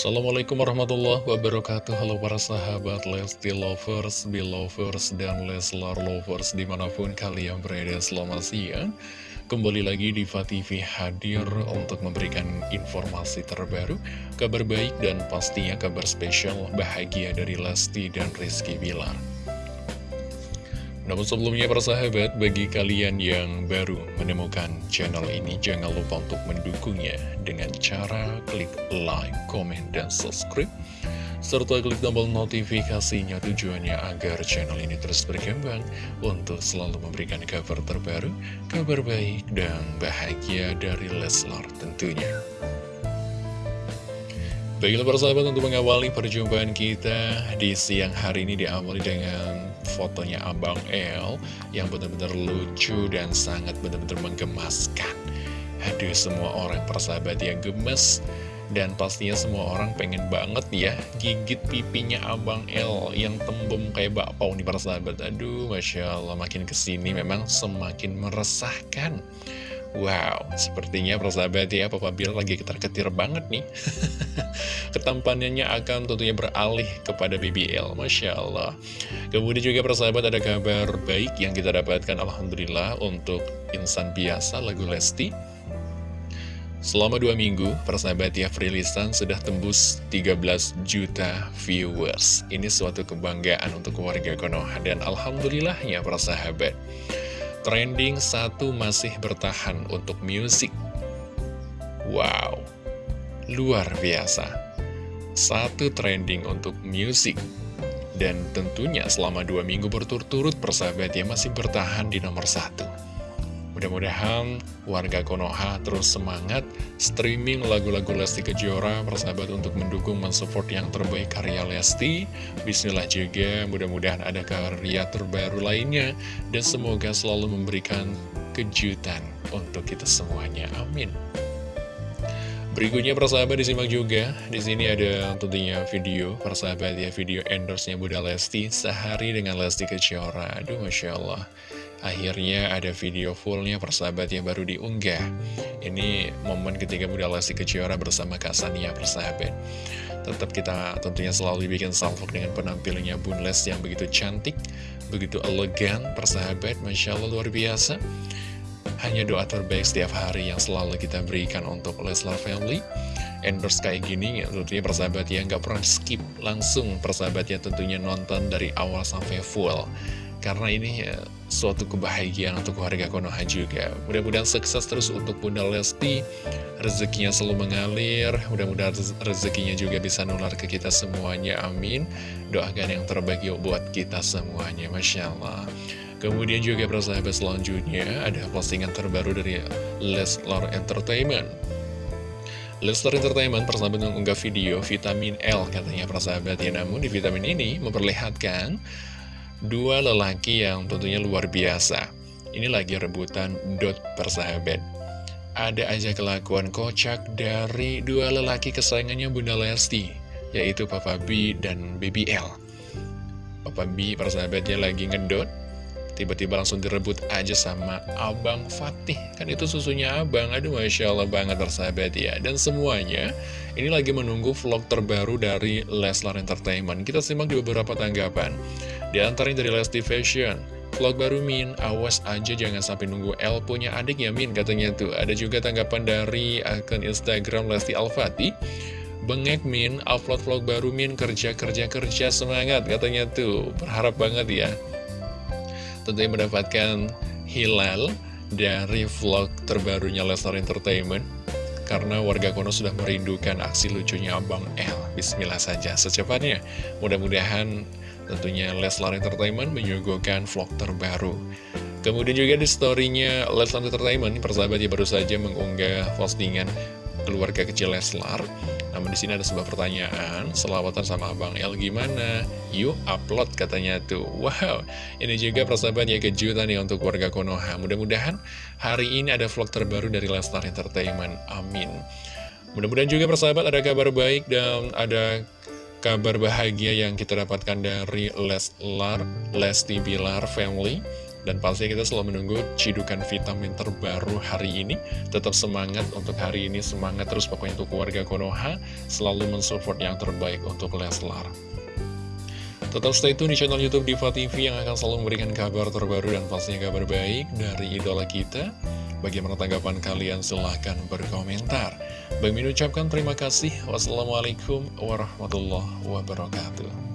Assalamualaikum warahmatullahi wabarakatuh. Halo para sahabat Lesti Lovers, Belovers, dan Leslar Lovers Di mana pun kalian berada selamat siang. Kembali lagi di TV hadir untuk memberikan informasi terbaru Kabar baik dan pastinya kabar spesial bahagia dari Lesti dan Rizky Bilar namun sebelumnya para sahabat, bagi kalian yang baru menemukan channel ini, jangan lupa untuk mendukungnya dengan cara klik like, comment, dan subscribe. Serta klik tombol notifikasinya tujuannya agar channel ini terus berkembang untuk selalu memberikan kabar terbaru, kabar baik, dan bahagia dari Leslar tentunya. Baiklah para sahabat untuk mengawali perjumpaan kita di siang hari ini diawali dengan fotonya Abang El yang benar-benar lucu dan sangat benar-benar menggemaskan. Aduh semua orang persahabat yang gemes dan pastinya semua orang pengen banget ya gigit pipinya Abang El yang tembem kayak bakpao nih para sahabat. Aduh Masya Allah makin ke sini memang semakin meresahkan. Wow, sepertinya persahabat ya Papa Bill lagi ketar-ketir banget nih. Ketampanannya akan tentunya beralih kepada BBL Masya Allah. Kemudian juga persahabat ada kabar baik yang kita dapatkan Alhamdulillah untuk insan biasa lagu Lesti. Selama dua minggu, persahabat ya sudah tembus 13 juta viewers. Ini suatu kebanggaan untuk warga Konoha Dan Alhamdulillahnya persahabat Trending satu masih bertahan untuk musik. Wow, luar biasa. Satu trending untuk musik. Dan tentunya selama dua minggu berturut-turut persahabat ya masih bertahan di nomor satu. Mudah-mudahan warga Konoha terus semangat streaming lagu-lagu Lesti Kejora persahabat untuk mendukung mensupport yang terbaik karya Lesti. Bismillah juga mudah-mudahan ada karya terbaru lainnya dan semoga selalu memberikan kejutan untuk kita semuanya. Amin. Berikutnya persahabat disimak juga. Di sini ada tentunya video persahabat ya video endorse-nya Bunda Lesti sehari dengan Lesti Kejora. Aduh Masya Allah. Akhirnya ada video fullnya persahabat yang baru diunggah. Ini momen ketika Bunda Lesti Kejora bersama Kak Sania persahabat Tetap kita tentunya selalu bikin salvok dengan penampilannya Bun Les yang begitu cantik Begitu elegan persahabat Masya Allah luar biasa. Hanya doa terbaik setiap hari yang selalu kita berikan untuk Leslar Family. Endorse kayak gini ya tentunya persahabat ya nggak pernah skip langsung. Persahabat ya tentunya nonton dari awal sampai full karena ini ya, suatu kebahagiaan untuk warga Konoha juga. Mudah-mudahan sukses terus untuk Bunda Lesti, rezekinya selalu mengalir, mudah-mudahan rezekinya juga bisa nular ke kita semuanya, amin. Doakan yang terbaik yuk buat kita semuanya, Masya Allah. Kemudian juga persahabat selanjutnya ada postingan terbaru dari Leslar Entertainment. Leslar Entertainment persahabat mengunggah video vitamin L katanya persahabat ya namun di vitamin ini memperlihatkan Dua lelaki yang tentunya luar biasa. Ini lagi rebutan dot persahabat. Ada aja kelakuan kocak dari dua lelaki kesayangannya Bunda Lesti Yaitu Papa B dan Baby L. Papa B persahabatnya lagi ngedot Tiba-tiba langsung direbut aja sama Abang Fatih. Kan itu susunya abang. Aduh Masya Allah banget persahabat ya. Dan semuanya ini lagi menunggu vlog terbaru dari Leslar Entertainment. Kita simak di beberapa tanggapan. Di antaranya dari Lesti Fashion Vlog baru Min, awas aja jangan sampai nunggu L punya adik ya Min katanya tuh. Ada juga tanggapan dari akun Instagram Lesti Alfati Bengek Min, upload vlog baru Min, kerja-kerja-kerja semangat katanya tuh. Berharap banget ya Tentunya mendapatkan hilal dari vlog terbarunya Lesnar Entertainment karena warga Kono sudah merindukan aksi lucunya Abang L. Bismillah saja secepatnya. Mudah-mudahan Tentunya Leslar Entertainment menyuguhkan vlog terbaru. Kemudian juga di storynya Leslar Entertainment, persahabatnya baru saja mengunggah postingan keluarga kecil Leslar. Namun di sini ada sebuah pertanyaan, selawatan sama Abang El gimana? Yuk upload katanya tuh. Wow, ini juga persahabatnya kejutan nih untuk warga Konoha. Mudah-mudahan hari ini ada vlog terbaru dari Leslar Entertainment. Amin. Mudah-mudahan juga persahabat ada kabar baik dan ada kabar bahagia yang kita dapatkan dari Leslar, Lesti Bilar Family Dan pasti kita selalu menunggu cidukan vitamin terbaru hari ini. Tetap semangat untuk hari ini, semangat terus pokoknya untuk keluarga Konoha. Selalu mensupport yang terbaik untuk Leslar. Tetap stay tune di channel Youtube Diva TV yang akan selalu memberikan kabar terbaru dan pastinya kabar baik dari idola kita. Bagaimana tanggapan kalian? Silahkan berkomentar. Bagi ucapkan terima kasih. Wassalamualaikum warahmatullahi wabarakatuh.